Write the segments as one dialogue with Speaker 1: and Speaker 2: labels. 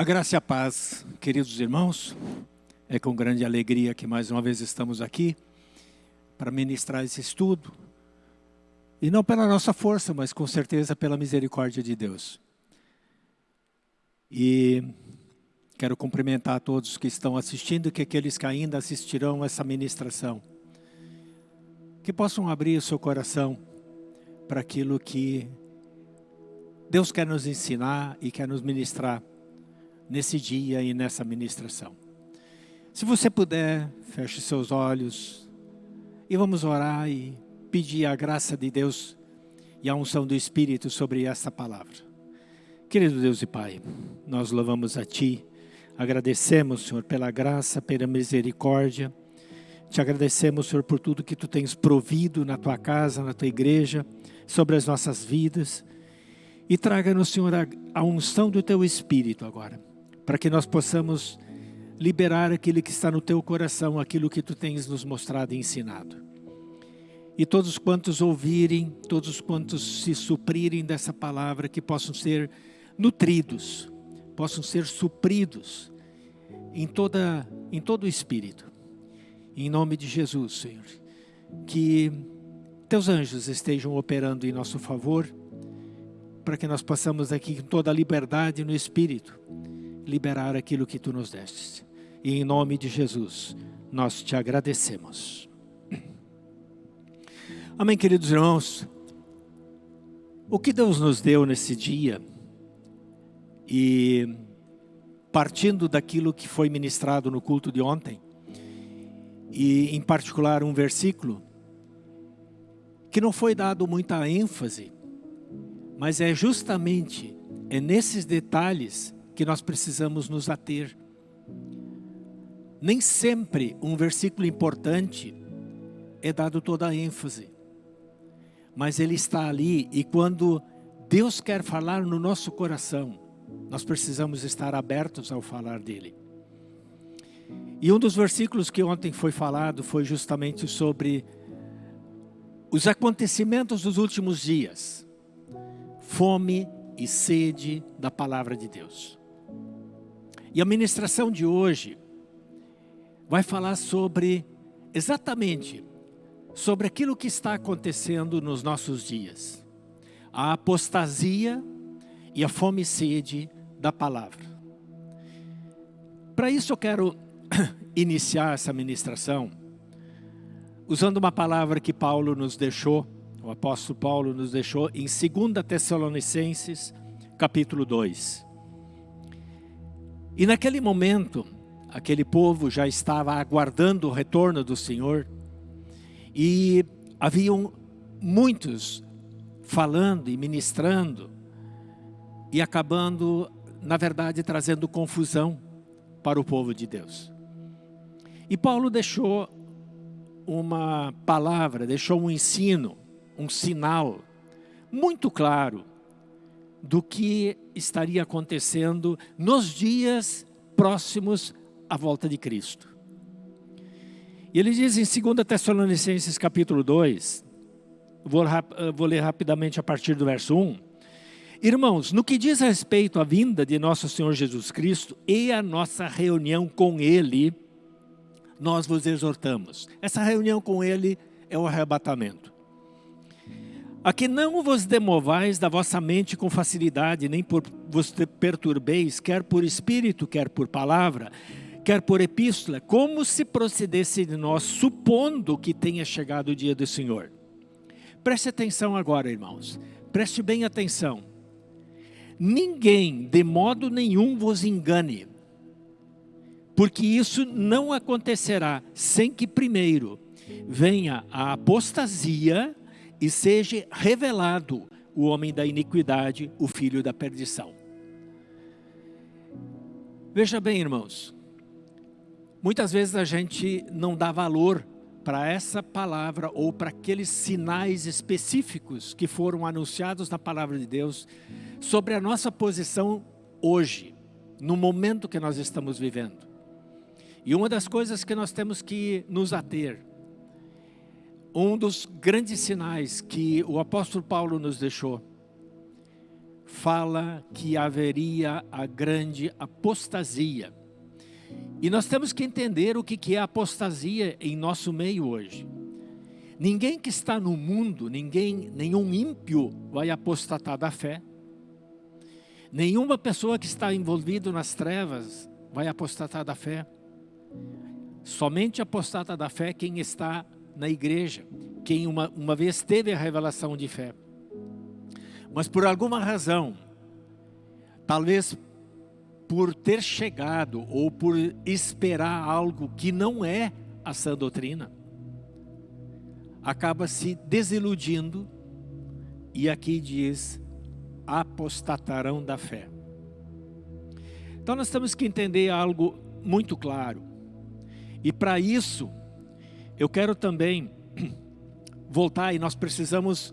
Speaker 1: A graça e a paz, queridos irmãos, é com grande alegria que mais uma vez estamos aqui para ministrar esse estudo. E não pela nossa força, mas com certeza pela misericórdia de Deus. E quero cumprimentar a todos que estão assistindo e que aqueles que ainda assistirão essa ministração. Que possam abrir o seu coração para aquilo que Deus quer nos ensinar e quer nos ministrar nesse dia e nessa ministração. Se você puder, feche seus olhos e vamos orar e pedir a graça de Deus e a unção do Espírito sobre esta palavra. Querido Deus e Pai, nós louvamos a Ti, agradecemos, Senhor, pela graça, pela misericórdia, te agradecemos, Senhor, por tudo que Tu tens provido na Tua casa, na Tua igreja, sobre as nossas vidas, e traga-nos, Senhor, a, unção do Teu Espírito agora para que nós possamos liberar aquilo que está no teu coração, aquilo que tu tens nos mostrado e ensinado. E todos quantos ouvirem, todos quantos se suprirem dessa palavra, que possam ser nutridos, possam ser supridos em, toda, em todo o espírito. Em nome de Jesus, Senhor. Que teus anjos estejam operando em nosso favor, para que nós possamos aqui com toda a liberdade no espírito liberar aquilo que tu nos deste. E em nome de Jesus, nós te agradecemos. Amém, queridos irmãos. O que Deus nos deu nesse dia, e partindo daquilo que foi ministrado no culto de ontem, e em particular um versículo, que não foi dado muita ênfase, mas é justamente é nesses detalhes que nós precisamos nos ater. Nem sempre um versículo importante é dado toda a ênfase. Mas ele está ali e quando Deus quer falar no nosso coração, nós precisamos estar abertos ao falar dele. E um dos versículos que ontem foi falado foi justamente sobre os acontecimentos dos últimos dias. Fome e sede da palavra de Deus. E a ministração de hoje vai falar sobre, exatamente, sobre aquilo que está acontecendo nos nossos dias. A apostasia e a fome e sede da palavra. Para isso eu quero iniciar essa ministração usando uma palavra que Paulo nos deixou, o apóstolo Paulo nos deixou em 2 Tessalonicenses, capítulo 2. E naquele momento, aquele povo já estava aguardando o retorno do Senhor e haviam muitos falando e ministrando e acabando, na verdade, trazendo confusão para o povo de Deus. E Paulo deixou uma palavra, deixou um ensino, um sinal muito claro do que estaria acontecendo nos dias próximos à volta de Cristo. E ele diz em 2 Tessalonicenses capítulo 2, vou, vou ler rapidamente a partir do verso 1. Irmãos, no que diz respeito à vinda de nosso Senhor Jesus Cristo e a nossa reunião com Ele, nós vos exortamos. Essa reunião com Ele é o arrebatamento a que não vos demovais da vossa mente com facilidade, nem por vos perturbeis, quer por espírito, quer por palavra, quer por epístola, como se procedesse de nós, supondo que tenha chegado o dia do Senhor. Preste atenção agora, irmãos. Preste bem atenção. Ninguém, de modo nenhum, vos engane, porque isso não acontecerá sem que primeiro venha a apostasia e seja revelado o homem da iniquidade, o filho da perdição. Veja bem, irmãos, muitas vezes a gente não dá valor para essa palavra ou para aqueles sinais específicos que foram anunciados na palavra de Deus sobre a nossa posição hoje, no momento que nós estamos vivendo. E uma das coisas que nós temos que nos ater um dos grandes sinais que o apóstolo Paulo nos deixou fala que haveria a grande apostasia. E nós temos que entender o que é apostasia em nosso meio hoje. Ninguém que está no mundo, ninguém, nenhum ímpio vai apostatar da fé. Nenhuma pessoa que está envolvida nas trevas vai apostatar da fé. Somente apostata da fé quem está na igreja, quem uma, uma vez teve a revelação de fé. Mas por alguma razão, talvez por ter chegado ou por esperar algo que não é a sã doutrina, acaba se desiludindo e aqui diz, apostatarão da fé. Então nós temos que entender algo muito claro. E para isso, eu quero também voltar e nós precisamos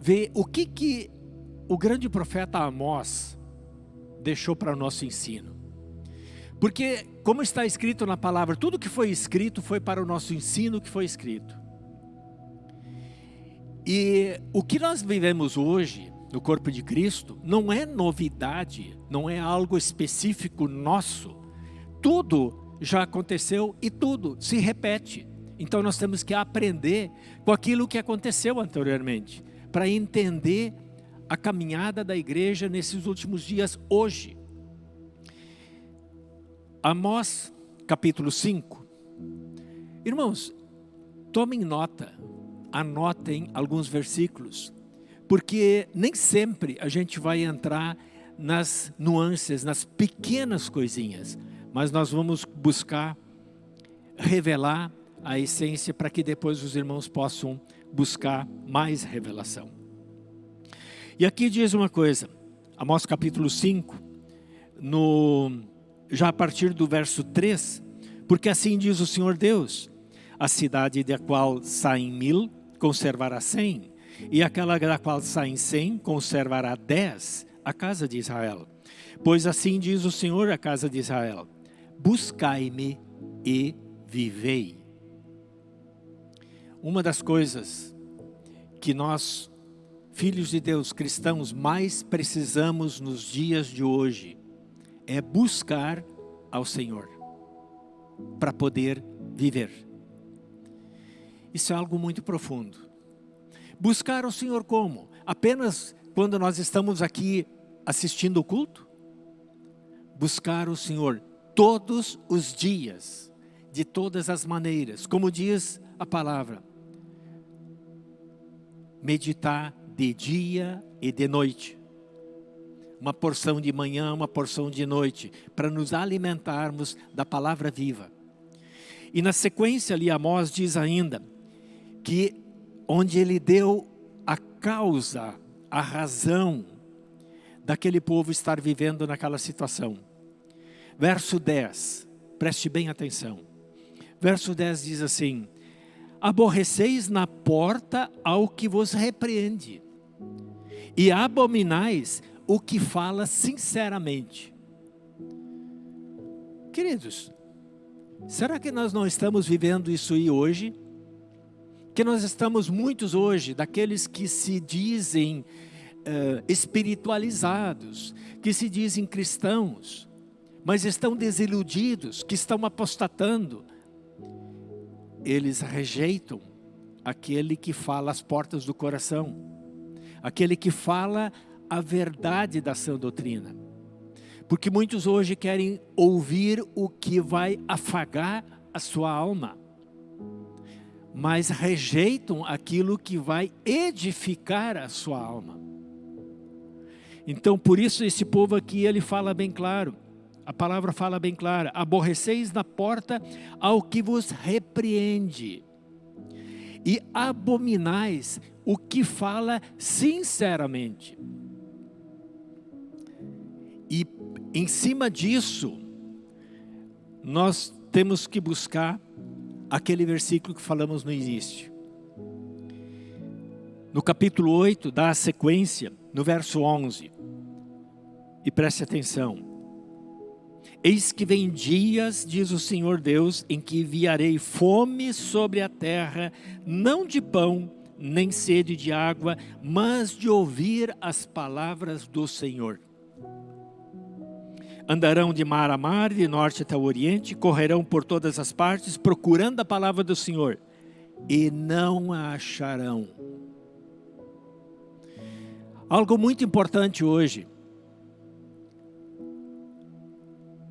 Speaker 1: ver o que, que o grande profeta Amós deixou para o nosso ensino. Porque, como está escrito na palavra, tudo que foi escrito foi para o nosso ensino que foi escrito. E o que nós vivemos hoje, no corpo de Cristo, não é novidade, não é algo específico nosso. Tudo já aconteceu e tudo se repete. Então nós temos que aprender com aquilo que aconteceu anteriormente para entender a caminhada da igreja nesses últimos dias hoje. Amós, capítulo 5. Irmãos, tomem nota, anotem alguns versículos, porque nem sempre a gente vai entrar nas nuances, nas pequenas coisinhas, mas nós vamos buscar revelar a essência para que depois os irmãos possam buscar mais revelação. E aqui diz uma coisa, Amós capítulo 5, no, já a partir do verso 3, porque assim diz o Senhor Deus, a cidade da qual saem mil, conservará cem, e aquela da qual saem cem, conservará dez, a casa de Israel. Pois assim diz o Senhor a casa de Israel, buscai-me e vivei. Uma das coisas que nós, filhos de Deus, cristãos, mais precisamos nos dias de hoje é buscar ao Senhor para poder viver. Isso é algo muito profundo. Buscar ao Senhor como? Apenas quando nós estamos aqui assistindo o culto? Buscar o Senhor todos os dias, de todas as maneiras, como diz a palavra meditar de dia e de noite. Uma porção de manhã, uma porção de noite, para nos alimentarmos da palavra viva. E na sequência ali Amós diz ainda que onde ele deu a causa, a razão daquele povo estar vivendo naquela situação. Verso 10, preste bem atenção. Verso 10 diz assim, aborreceis na porta ao que vos repreende, e abominais o que fala sinceramente. Queridos, será que nós não estamos vivendo isso aí hoje? Que nós estamos muitos hoje, daqueles que se dizem uh, espiritualizados, que se dizem cristãos, mas estão desiludidos, que estão apostatando, eles rejeitam aquele que fala as portas do coração, aquele que fala a verdade da sã doutrina. Porque muitos hoje querem ouvir o que vai afagar a sua alma, mas rejeitam aquilo que vai edificar a sua alma. Então, por isso esse povo aqui, ele fala bem claro, a palavra fala bem clara, aborreceis na porta ao que vos repreende e abominais o que fala sinceramente. E em cima disso, nós temos que buscar aquele versículo que falamos no início. No capítulo 8, dá a sequência, no verso 11. E preste atenção. Eis que vem dias, diz o Senhor Deus, em que enviarei fome sobre a terra, não de pão, nem sede de água, mas de ouvir as palavras do Senhor. Andarão de mar a mar, de norte até o oriente, correrão por todas as partes, procurando a palavra do Senhor, e não a acharão. Algo muito importante hoje,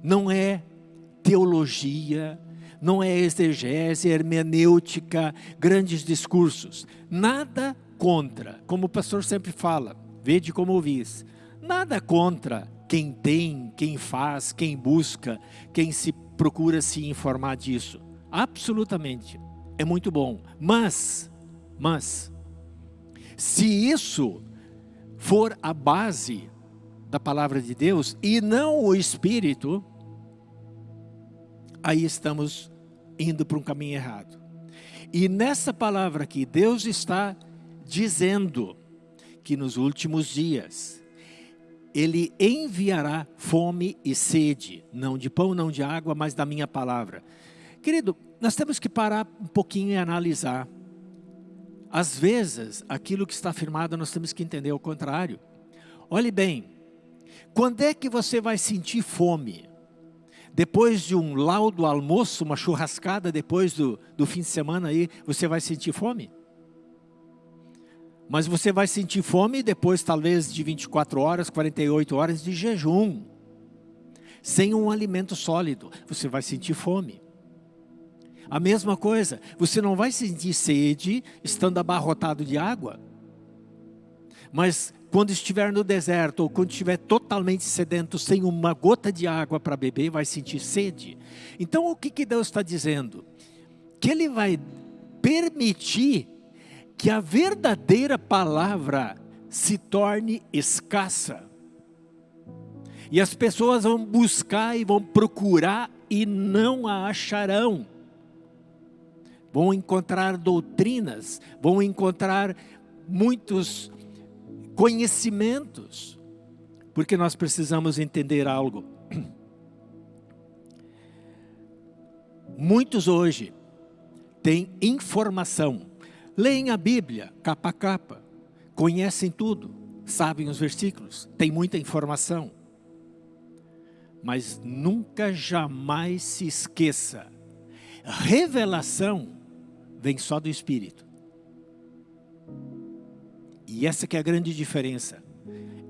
Speaker 1: não é teologia, não é exegese, hermenêutica, grandes discursos. Nada contra, como o pastor sempre fala, vede como ouvis, nada contra quem tem, quem faz, quem busca, quem se procura se informar disso. Absolutamente, é muito bom. Mas, mas, se isso for a base da palavra de Deus e não o Espírito, aí estamos indo para um caminho errado. E nessa palavra aqui, Deus está dizendo que nos últimos dias, Ele enviará fome e sede, não de pão, não de água, mas da minha palavra. Querido, nós temos que parar um pouquinho e analisar. Às vezes, aquilo que está afirmado, nós temos que entender o contrário. Olhe bem, quando é que você vai sentir fome? Depois de um laudo almoço, uma churrascada depois do, do fim de semana aí, você vai sentir fome? Mas você vai sentir fome depois talvez de 24 horas, 48 horas de jejum. Sem um alimento sólido, você vai sentir fome. A mesma coisa, você não vai sentir sede estando abarrotado de água. Mas quando estiver no deserto ou quando estiver totalmente sedento, sem uma gota de água para beber, vai sentir sede. Então o que, que Deus está dizendo? Que Ele vai permitir que a verdadeira palavra se torne escassa. E as pessoas vão buscar e vão procurar e não a acharão. Vão encontrar doutrinas, vão encontrar muitos conhecimentos, porque nós precisamos entender algo. Muitos hoje têm informação, leem a Bíblia capa a capa, conhecem tudo, sabem os versículos, têm muita informação, mas nunca jamais se esqueça, revelação vem só do Espírito. E essa que é a grande diferença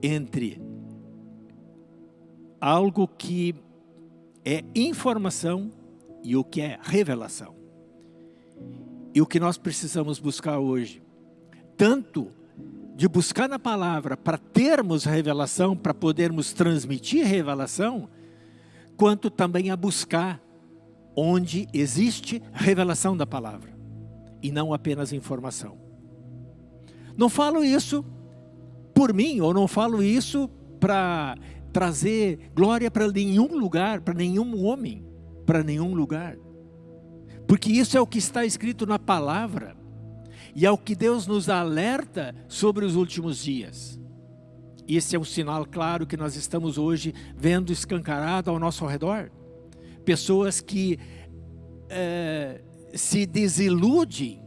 Speaker 1: entre algo que é informação e o que é revelação. E o que nós precisamos buscar hoje, tanto de buscar na palavra para termos revelação, para podermos transmitir revelação, quanto também a buscar onde existe revelação da palavra e não apenas informação. Não falo isso por mim, ou não falo isso para trazer glória para nenhum lugar, para nenhum homem, para nenhum lugar. Porque isso é o que está escrito na palavra. E é o que Deus nos alerta sobre os últimos dias. Esse é um sinal claro que nós estamos hoje vendo escancarado ao nosso redor. Pessoas que é, se desiludem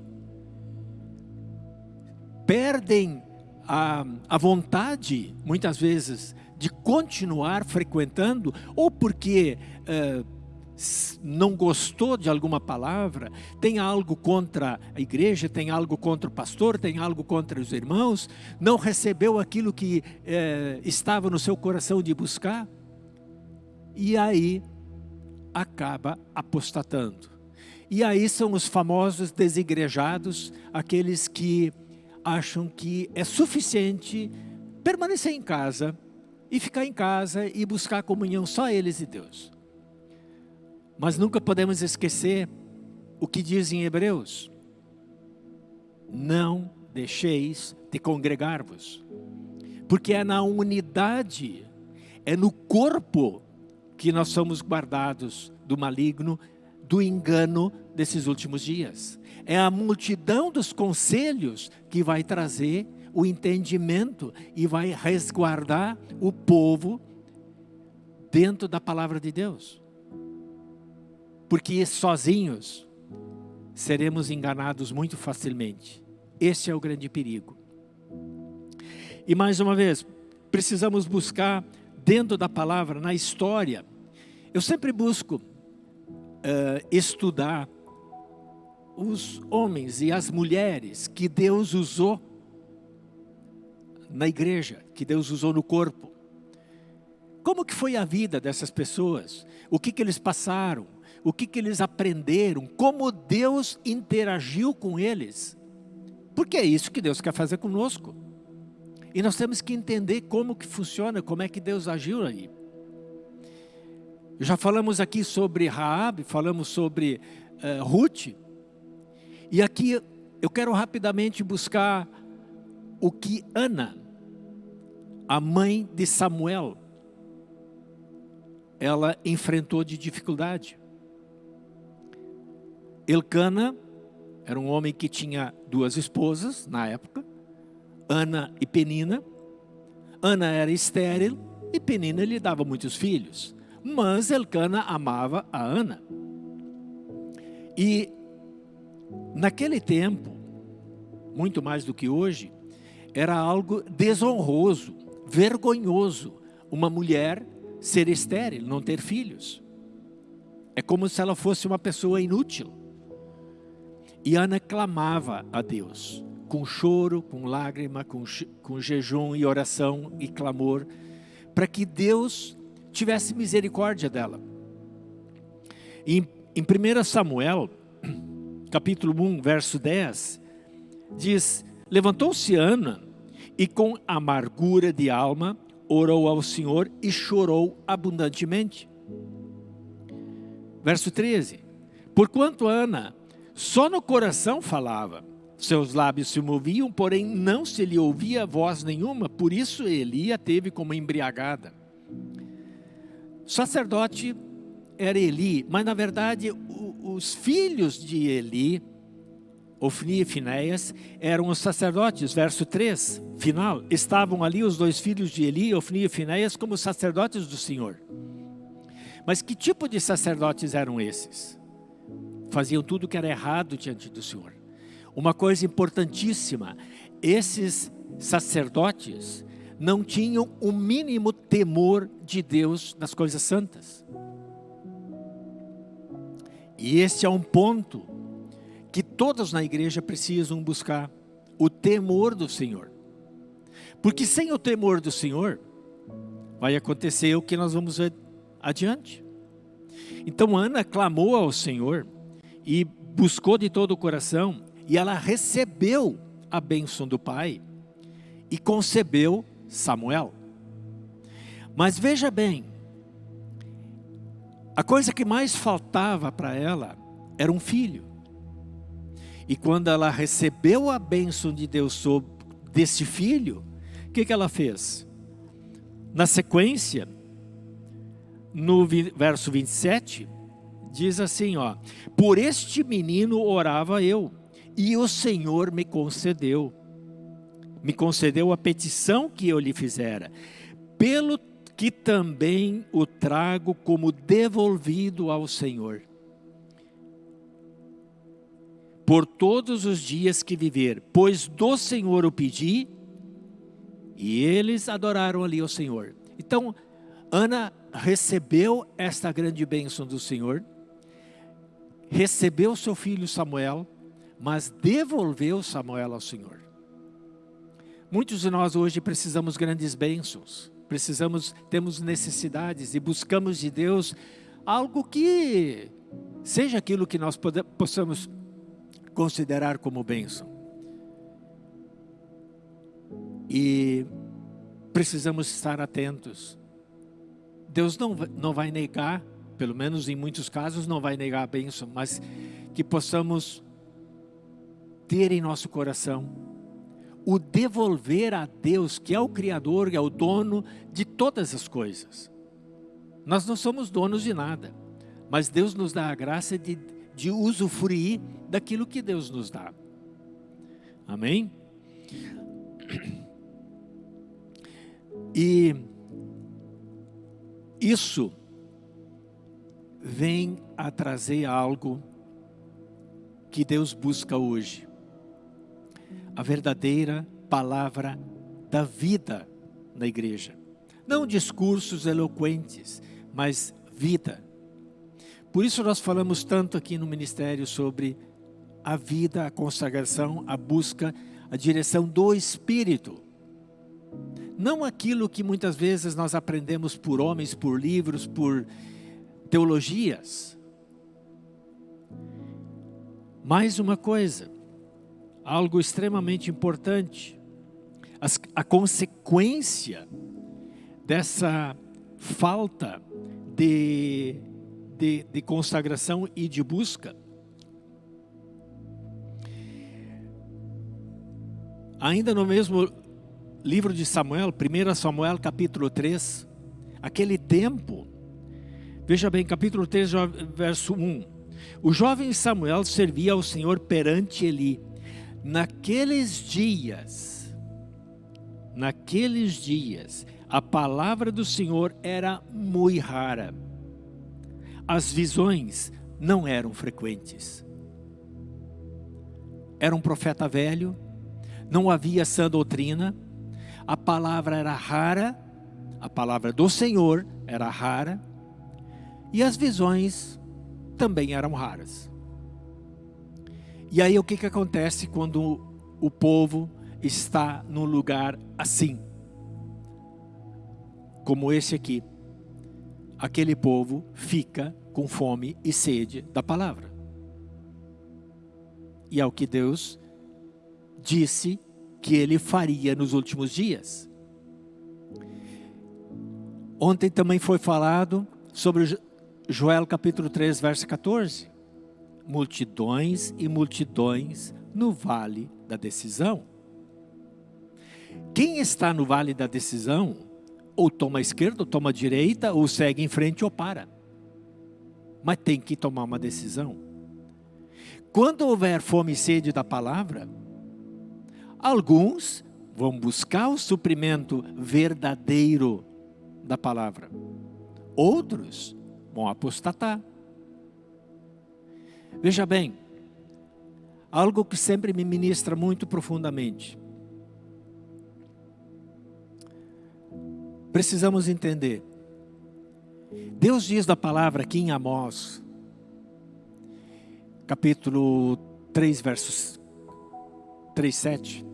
Speaker 1: perdem a, a vontade, muitas vezes, de continuar frequentando, ou porque uh, não gostou de alguma palavra, tem algo contra a igreja, tem algo contra o pastor, tem algo contra os irmãos, não recebeu aquilo que uh, estava no seu coração de buscar, e aí acaba apostatando. E aí são os famosos desigrejados, aqueles que acham que é suficiente permanecer em casa e ficar em casa e buscar comunhão só eles e Deus. Mas nunca podemos esquecer o que diz em Hebreus. Não deixeis de congregar-vos. Porque é na unidade, é no corpo que nós somos guardados do maligno, do engano desses últimos dias. É a multidão dos conselhos que vai trazer o entendimento e vai resguardar o povo dentro da palavra de Deus. Porque sozinhos seremos enganados muito facilmente. Esse é o grande perigo. E mais uma vez, precisamos buscar dentro da palavra, na história. Eu sempre busco uh, estudar os homens e as mulheres que Deus usou na igreja, que Deus usou no corpo. Como que foi a vida dessas pessoas? O que que eles passaram? O que que eles aprenderam? Como Deus interagiu com eles? Porque é isso que Deus quer fazer conosco. E nós temos que entender como que funciona, como é que Deus agiu aí. Já falamos aqui sobre Raab, falamos sobre uh, Ruth. E aqui eu quero rapidamente buscar o que Ana, a mãe de Samuel, ela enfrentou de dificuldade. Elcana era um homem que tinha duas esposas na época, Ana e Penina. Ana era estéril e Penina lhe dava muitos filhos. Mas Elcana amava a Ana. E naquele tempo, muito mais do que hoje, era algo desonroso, vergonhoso, uma mulher ser estéril, não ter filhos. É como se ela fosse uma pessoa inútil. E Ana clamava a Deus com choro, com lágrima, com, com jejum e oração e clamor, para que Deus tivesse misericórdia dela. Em, em 1 Samuel, capítulo 1, verso 10, diz, Levantou-se Ana e com amargura de alma orou ao Senhor e chorou abundantemente. Verso 13, Porquanto Ana só no coração falava, seus lábios se moviam, porém não se lhe ouvia voz nenhuma, por isso Eli a teve como embriagada. O sacerdote era Eli, mas na verdade os filhos de Eli, Ofni e Finéias, eram os sacerdotes, verso 3, final. Estavam ali os dois filhos de Eli, Ofni e Finéias, como sacerdotes do Senhor. Mas que tipo de sacerdotes eram esses? Faziam tudo que era errado diante do Senhor. Uma coisa importantíssima, esses sacerdotes não tinham o mínimo temor de Deus nas coisas santas. E este é um ponto que todos na igreja precisam buscar, o temor do Senhor. Porque sem o temor do Senhor, vai acontecer o que nós vamos ver adiante. Então Ana clamou ao Senhor e buscou de todo o coração e ela recebeu a bênção do pai e concebeu Samuel. Mas veja bem, a coisa que mais faltava para ela era um filho. E quando ela recebeu a bênção de Deus sobre desse filho, o que, que ela fez? Na sequência, no verso 27, diz assim, ó, Por este menino orava eu, e o Senhor me concedeu. Me concedeu a petição que eu lhe fizera. Pelo que também o trago como devolvido ao Senhor. Por todos os dias que viver, pois do Senhor o pedi, e eles adoraram ali o Senhor. Então, Ana recebeu esta grande bênção do Senhor, recebeu seu filho Samuel, mas devolveu Samuel ao Senhor. Muitos de nós hoje precisamos grandes bênçãos, precisamos, temos necessidades e buscamos de Deus algo que seja aquilo que nós possamos considerar como bênção. E precisamos estar atentos. Deus não, não vai negar, pelo menos em muitos casos, não vai negar a bênção, mas que possamos ter em nosso coração o devolver a Deus, que é o Criador, é o dono de todas as coisas. Nós não somos donos de nada, mas Deus nos dá a graça de, de usufruir daquilo que Deus nos dá. Amém? E isso vem a trazer algo que Deus busca hoje a verdadeira palavra da vida na igreja. Não discursos eloquentes, mas vida. Por isso nós falamos tanto aqui no ministério sobre a vida, a consagração, a busca, a direção do Espírito. Não aquilo que muitas vezes nós aprendemos por homens, por livros, por teologias. Mais uma coisa, algo extremamente importante, a consequência dessa falta de, de, de consagração e de busca Ainda no mesmo livro de Samuel, 1 Samuel capítulo 3, aquele tempo, veja bem, capítulo 3, verso 1. O jovem Samuel servia ao Senhor perante Eli. Naqueles dias, naqueles dias, a palavra do Senhor era muito rara. As visões não eram frequentes. Era um profeta velho, não havia sã doutrina, a palavra era rara, a palavra do Senhor era rara, e as visões também eram raras. E aí o que, que acontece quando o povo está num lugar assim? Como esse aqui. Aquele povo fica com fome e sede da palavra. E é o que Deus disse que ele faria nos últimos dias. Ontem também foi falado sobre Joel capítulo 3, verso 14. Multidões e multidões no vale da decisão. Quem está no vale da decisão, ou toma a esquerda, ou toma a direita, ou segue em frente ou para. Mas tem que tomar uma decisão. Quando houver fome e sede da palavra, Alguns vão buscar o suprimento verdadeiro da palavra. Outros vão apostatar. Veja bem, algo que sempre me ministra muito profundamente. Precisamos entender. Deus diz da palavra aqui em Amós, capítulo 3, versos 3, 7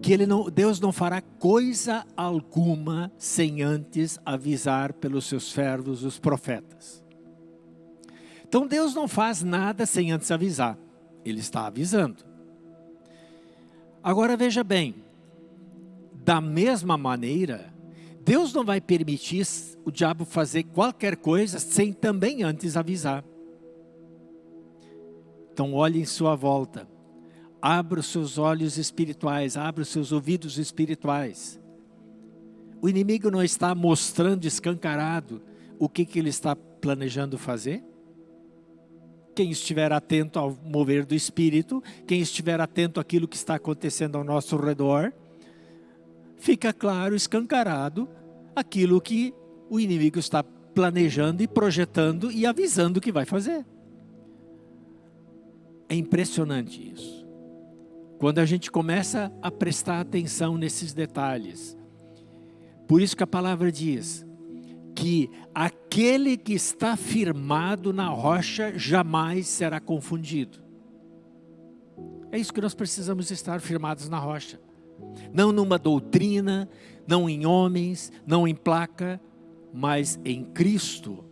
Speaker 1: que ele não, Deus não fará coisa alguma sem antes avisar pelos seus servos, os profetas. Então Deus não faz nada sem antes avisar. Ele está avisando. Agora veja bem, da mesma maneira, Deus não vai permitir o diabo fazer qualquer coisa sem também antes avisar. Então olhe em sua volta Abra os seus olhos espirituais, abra os seus ouvidos espirituais. O inimigo não está mostrando escancarado o que, que ele está planejando fazer? Quem estiver atento ao mover do Espírito, quem estiver atento àquilo que está acontecendo ao nosso redor, fica claro, escancarado, aquilo que o inimigo está planejando e projetando e avisando que vai fazer. É impressionante isso. Quando a gente começa a prestar atenção nesses detalhes. Por isso que a palavra diz que aquele que está firmado na rocha jamais será confundido. É isso que nós precisamos estar firmados na rocha. Não numa doutrina, não em homens, não em placa, mas em Cristo.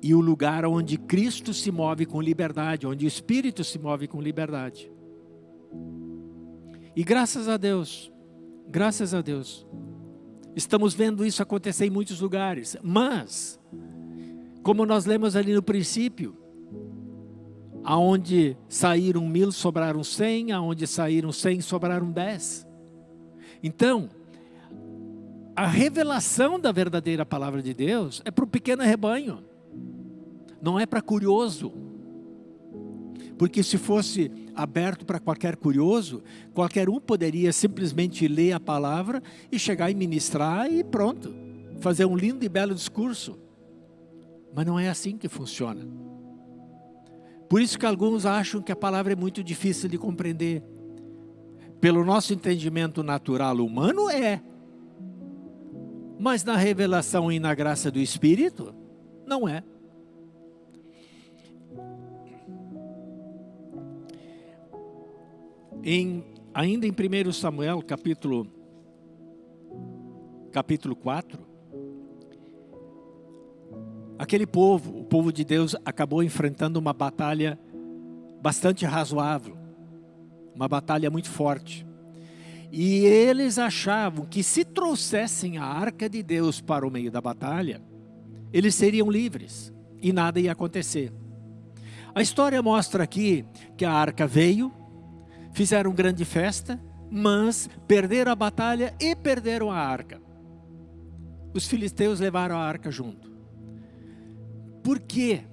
Speaker 1: E o lugar onde Cristo se move com liberdade, onde o Espírito se move com liberdade. E graças a Deus, graças a Deus, estamos vendo isso acontecer em muitos lugares. Mas, como nós lemos ali no princípio, aonde saíram mil, sobraram cem, aonde saíram cem, sobraram dez. Então, a revelação da verdadeira palavra de Deus é para o pequeno rebanho, não é para curioso. Porque se fosse aberto para qualquer curioso, qualquer um poderia simplesmente ler a palavra e chegar e ministrar e pronto. Fazer um lindo e belo discurso. Mas não é assim que funciona. Por isso que alguns acham que a palavra é muito difícil de compreender. Pelo nosso entendimento natural humano, é. Mas na revelação e na graça do Espírito, não é. Em, ainda em 1 Samuel, capítulo, capítulo 4, aquele povo, o povo de Deus, acabou enfrentando uma batalha bastante razoável, uma batalha muito forte. E eles achavam que se trouxessem a arca de Deus para o meio da batalha, eles seriam livres e nada ia acontecer. A história mostra aqui que a arca veio, fizeram grande festa, mas perderam a batalha e perderam a arca. Os filisteus levaram a arca junto. Por quê?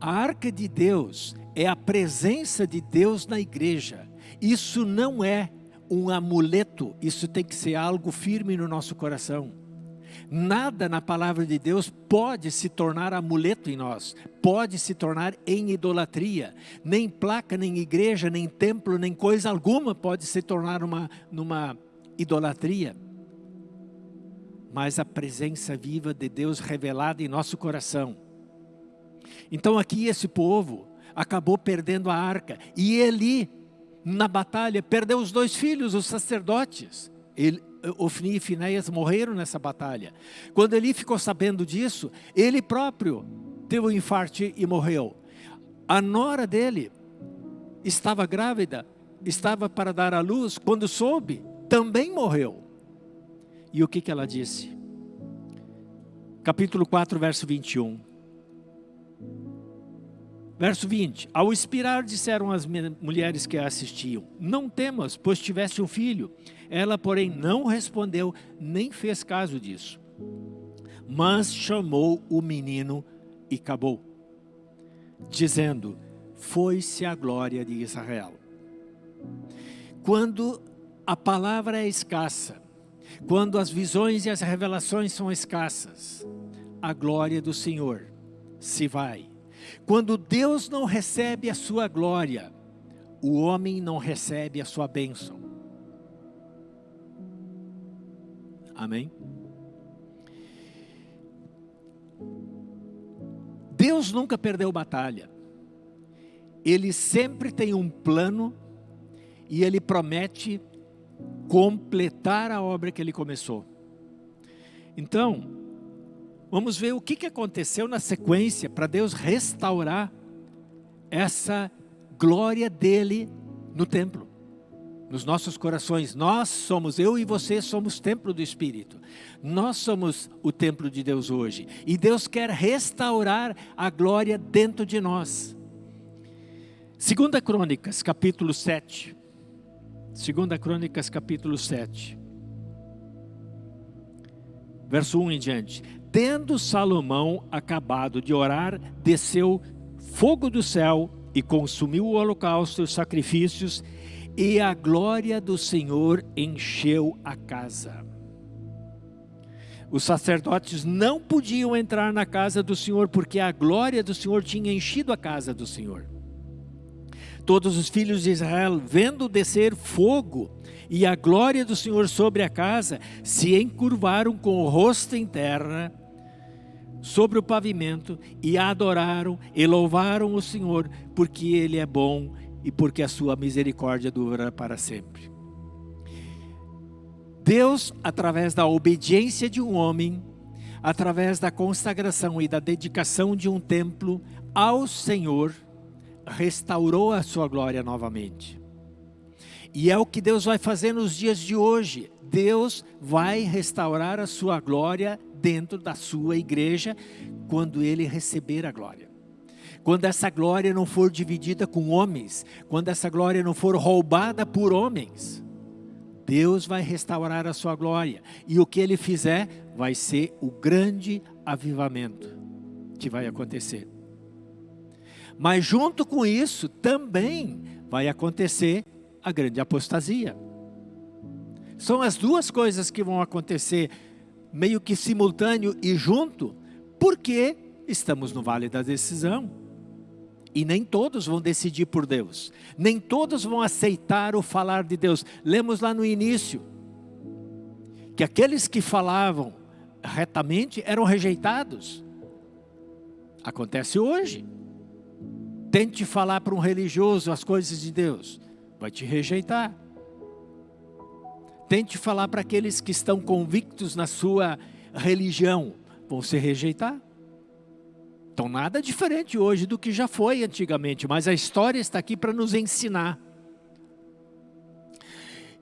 Speaker 1: A arca de Deus é a presença de Deus na igreja. Isso não é um amuleto, isso tem que ser algo firme no nosso coração. Nada na palavra de Deus pode se tornar amuleto em nós, pode se tornar em idolatria. Nem placa, nem igreja, nem templo, nem coisa alguma pode se tornar uma, numa idolatria. Mas a presença viva de Deus revelada em nosso coração. Então aqui esse povo acabou perdendo a arca. E ele, na batalha, perdeu os dois filhos, os sacerdotes. Ele, Ofni e Finéias morreram nessa batalha. Quando ele ficou sabendo disso, ele próprio teve um infarto e morreu. A nora dele estava grávida, estava para dar à luz, quando soube, também morreu. E o que, que ela disse? Capítulo 4, verso 21. Verso 20, ao expirar disseram as mulheres que a assistiam, não temas, pois tiveste um filho. Ela, porém, não respondeu, nem fez caso disso. Mas chamou o menino e acabou, dizendo, foi-se a glória de Israel. Quando a palavra é escassa, quando as visões e as revelações são escassas, a glória do Senhor se vai. Quando Deus não recebe a sua glória, o homem não recebe a sua bênção. Amém? Deus nunca perdeu batalha. Ele sempre tem um plano e ele promete completar a obra que ele começou. Então, vamos ver o que aconteceu na sequência para Deus restaurar essa glória dele no templo nos nossos corações. Nós somos, eu e você somos templo do Espírito. Nós somos o templo de Deus hoje. E Deus quer restaurar a glória dentro de nós. Segunda Crônicas, capítulo 7. Segunda Crônicas, capítulo 7. Verso 1 em diante. Tendo Salomão acabado de orar, desceu fogo do céu e consumiu o holocausto e os sacrifícios e a glória do Senhor encheu a casa. Os sacerdotes não podiam entrar na casa do Senhor, porque a glória do Senhor tinha enchido a casa do Senhor. Todos os filhos de Israel, vendo descer fogo e a glória do Senhor sobre a casa, se encurvaram com o rosto em terra, sobre o pavimento, e adoraram e louvaram o Senhor, porque Ele é bom e porque a sua misericórdia dura para sempre. Deus, através da obediência de um homem, através da consagração e da dedicação de um templo ao Senhor, restaurou a sua glória novamente. E é o que Deus vai fazer nos dias de hoje. Deus vai restaurar a sua glória dentro da sua igreja quando ele receber a glória quando essa glória não for dividida com homens, quando essa glória não for roubada por homens, Deus vai restaurar a sua glória. E o que Ele fizer vai ser o grande avivamento que vai acontecer. Mas junto com isso também vai acontecer a grande apostasia. São as duas coisas que vão acontecer meio que simultâneo e junto, porque estamos no vale da decisão. E nem todos vão decidir por Deus. Nem todos vão aceitar o falar de Deus. Lemos lá no início que aqueles que falavam retamente eram rejeitados. Acontece hoje. Tente falar para um religioso as coisas de Deus, vai te rejeitar. Tente falar para aqueles que estão convictos na sua religião, vão se rejeitar. Então nada diferente hoje do que já foi antigamente, mas a história está aqui para nos ensinar.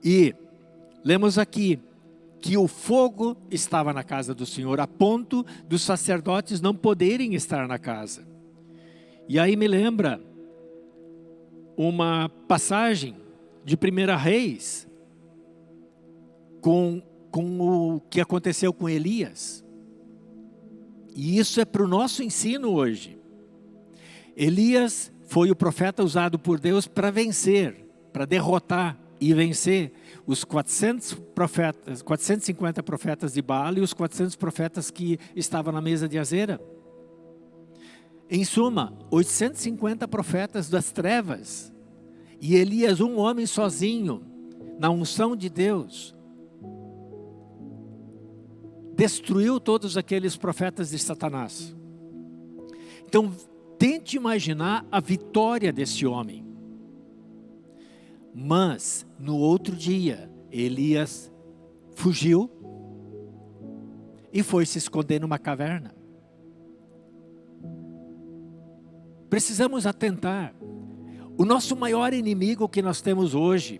Speaker 1: E lemos aqui que o fogo estava na casa do Senhor, a ponto dos sacerdotes não poderem estar na casa. E aí me lembra uma passagem de 1 Reis, com, com o que aconteceu com Elias. E isso é para o nosso ensino hoje. Elias foi o profeta usado por Deus para vencer, para derrotar e vencer os 400 profetas, 450 profetas de Baal e os 400 profetas que estavam na mesa de Azera. Em suma, 850 profetas das trevas. E Elias, um homem sozinho, na unção de Deus, destruiu todos aqueles profetas de Satanás. Então, tente imaginar a vitória desse homem. Mas, no outro dia, Elias fugiu e foi se esconder numa caverna. Precisamos atentar. O nosso maior inimigo que nós temos hoje,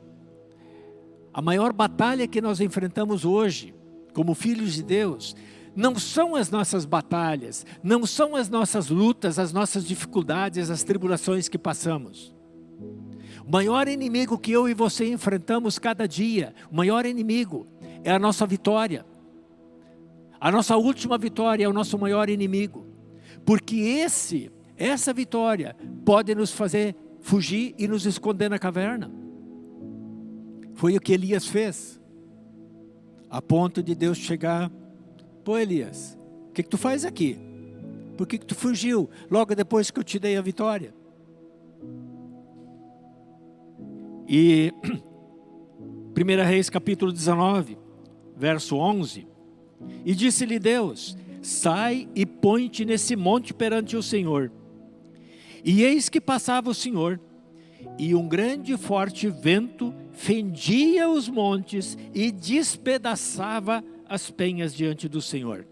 Speaker 1: a maior batalha que nós enfrentamos hoje, como filhos de Deus, não são as nossas batalhas, não são as nossas lutas, as nossas dificuldades, as tribulações que passamos. O maior inimigo que eu e você enfrentamos cada dia, o maior inimigo é a nossa vitória. A nossa última vitória é o nosso maior inimigo. Porque esse, essa vitória pode nos fazer fugir e nos esconder na caverna. Foi o que Elias fez. A ponto de Deus chegar, pô Elias, o que, que tu faz aqui? Por que, que tu fugiu logo depois que eu te dei a vitória? E 1 Reis capítulo 19, verso 11. E disse-lhe Deus, sai e põe-te nesse monte perante o Senhor. E eis que passava o Senhor, e um grande e forte vento fendia os montes e despedaçava as penhas diante do Senhor.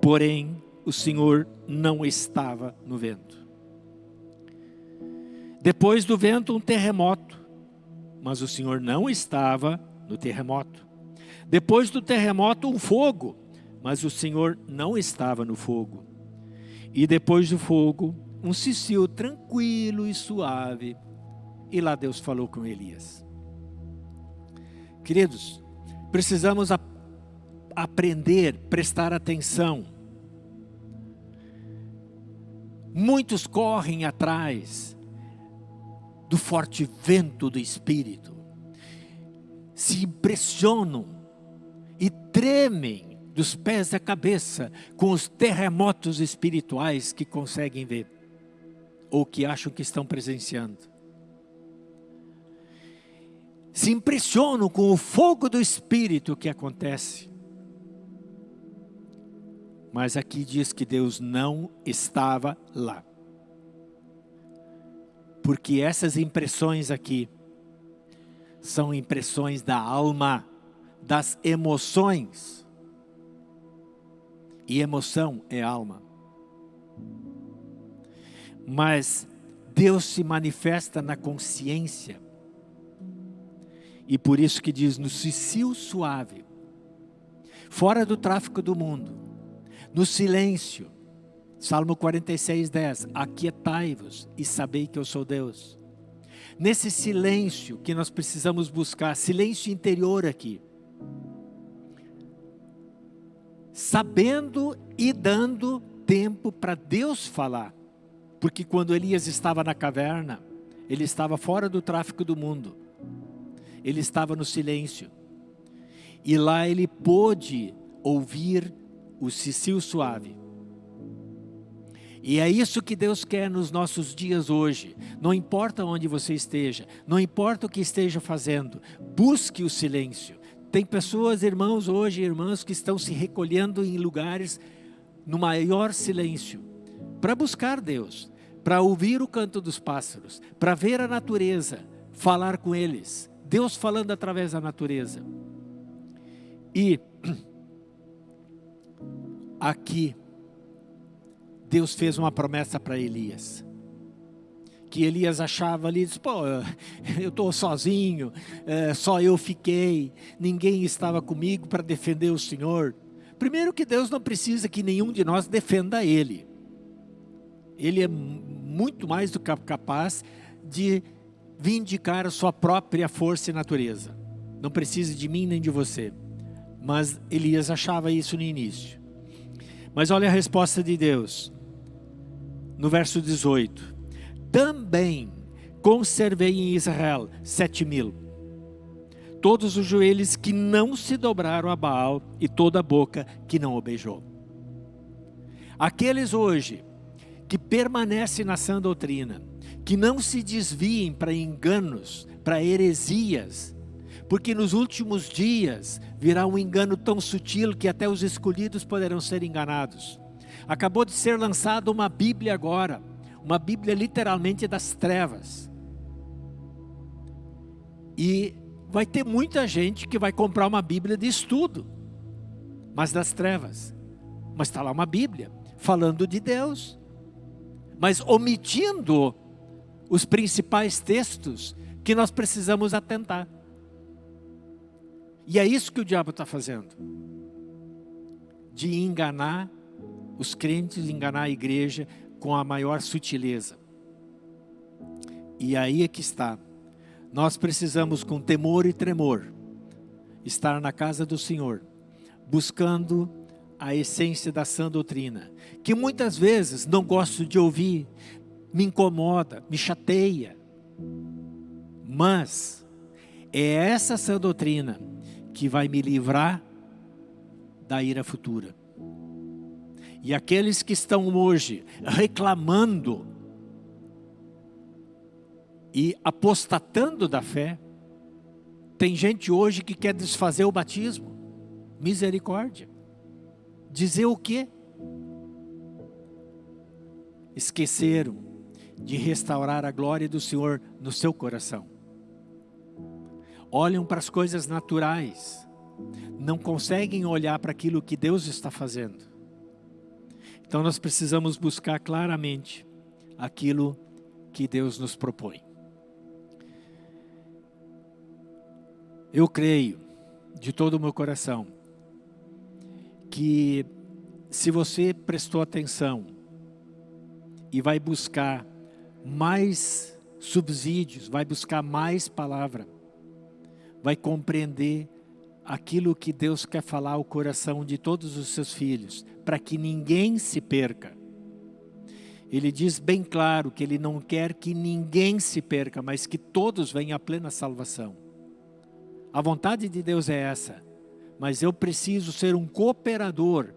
Speaker 1: Porém, o Senhor não estava no vento. Depois do vento, um terremoto. Mas o Senhor não estava no terremoto. Depois do terremoto, um fogo. Mas o Senhor não estava no fogo. E depois do fogo, um cicio tranquilo e suave. E lá Deus falou com Elias. Queridos, precisamos a, aprender, prestar atenção. Muitos correm atrás do forte vento do Espírito, se impressionam e tremem dos pés à cabeça com os terremotos espirituais que conseguem ver ou que acham que estão presenciando. Se impressionam com o fogo do Espírito que acontece. Mas aqui diz que Deus não estava lá porque essas impressões aqui são impressões da alma, das emoções. E emoção é alma. Mas Deus se manifesta na consciência. E por isso que diz no cicio suave, fora do tráfico do mundo, no silêncio, Salmo 46, 10. Aquietai-vos e sabei que eu sou Deus. Nesse silêncio que nós precisamos buscar, silêncio interior aqui. Sabendo e dando tempo para Deus falar. Porque quando Elias estava na caverna, ele estava fora do tráfico do mundo. Ele estava no silêncio. E lá ele pôde ouvir o cicio suave E é isso que Deus quer nos nossos dias hoje. Não importa onde você esteja, não importa o que esteja fazendo, busque o silêncio. Tem pessoas, irmãos, hoje, irmãs, que estão se recolhendo em lugares no maior silêncio para buscar Deus, para ouvir o canto dos pássaros, para ver a natureza, falar com eles. Deus falando através da natureza. E aqui Deus fez uma promessa para Elias. Que Elias achava ali, disse, pô, eu estou sozinho, é, só eu fiquei, ninguém estava comigo para defender o Senhor. Primeiro que Deus não precisa que nenhum de nós defenda Ele. Ele é muito mais do que capaz de vindicar a sua própria força e natureza. Não precisa de mim nem de você. Mas Elias achava isso no início. Mas olha a resposta de Deus no verso 18: Também conservei em Israel sete mil, todos os joelhos que não se dobraram a Baal e toda a boca que não o beijou. Aqueles hoje que permanecem na sã doutrina, que não se desviem para enganos, para heresias, porque nos últimos dias virá um engano tão sutil que até os escolhidos poderão ser enganados. Acabou de ser lançada uma Bíblia agora, uma Bíblia literalmente das trevas. E vai ter muita gente que vai comprar uma Bíblia de estudo, mas das trevas. Mas está lá uma Bíblia falando de Deus, mas omitindo os principais textos que nós precisamos atentar. E é isso que o diabo está fazendo de enganar os crentes enganar a igreja com a maior sutileza. E aí é que está. Nós precisamos, com temor e tremor, estar na casa do Senhor, buscando a essência da sã doutrina, que muitas vezes não gosto de ouvir, me incomoda, me chateia, mas é essa sã doutrina que vai me livrar da ira futura. E aqueles que estão hoje reclamando e apostatando da fé, tem gente hoje que quer desfazer o batismo. Misericórdia. Dizer o quê? Esqueceram de restaurar a glória do Senhor no seu coração. Olham para as coisas naturais, não conseguem olhar para aquilo que Deus está fazendo. Então nós precisamos buscar claramente aquilo que Deus nos propõe. Eu creio de todo o meu coração que se você prestou atenção e vai buscar mais subsídios, vai buscar mais palavra, vai compreender aquilo que Deus quer falar ao coração de todos os seus filhos, para que ninguém se perca. Ele diz bem claro que ele não quer que ninguém se perca, mas que todos venham à plena salvação. A vontade de Deus é essa, mas eu preciso ser um cooperador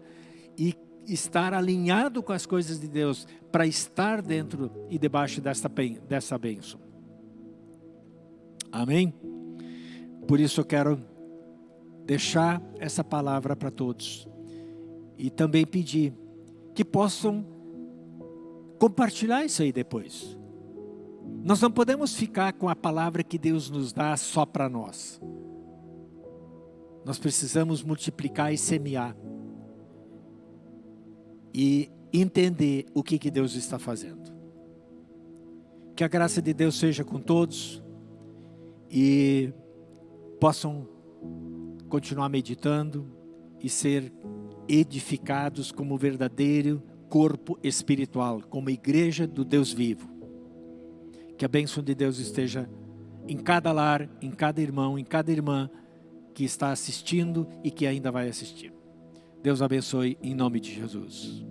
Speaker 1: e estar alinhado com as coisas de Deus para estar dentro e debaixo dessa, dessa bênção. Amém? Por isso eu quero deixar essa palavra para todos. E também pedir que possam compartilhar isso aí depois. Nós não podemos ficar com a palavra que Deus nos dá só para nós. Nós precisamos multiplicar e semear. E entender o que, que Deus está fazendo. Que a graça de Deus seja com todos e possam continuar meditando e ser edificados como verdadeiro corpo espiritual, como igreja do Deus vivo. Que a bênção de Deus esteja em cada lar, em cada irmão, em cada irmã que está assistindo e que ainda vai assistir. Deus abençoe em nome de Jesus.